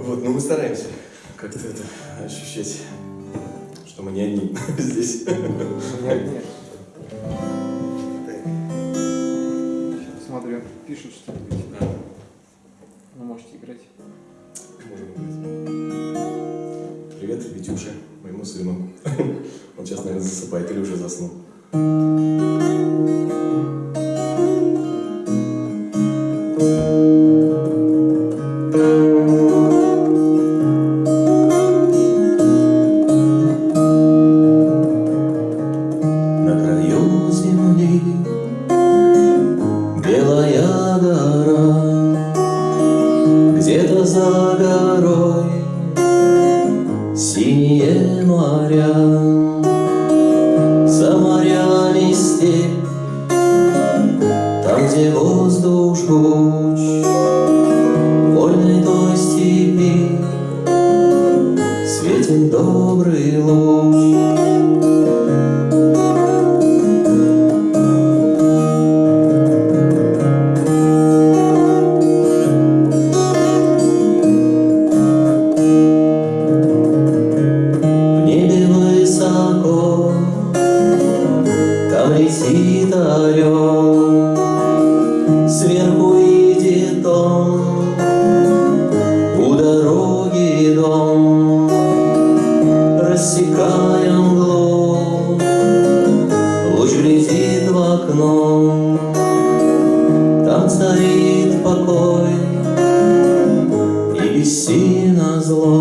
Вот, но мы стараемся как-то это ощущать, что мы не одни здесь. Не одни. Смотрю, пишут что-нибудь. Вы можете играть. Привет, Витюше, моему сыну. Он сейчас, наверное, засыпает или уже заснул. песнь добрый луч. высоко, там летит орел. неси на зло.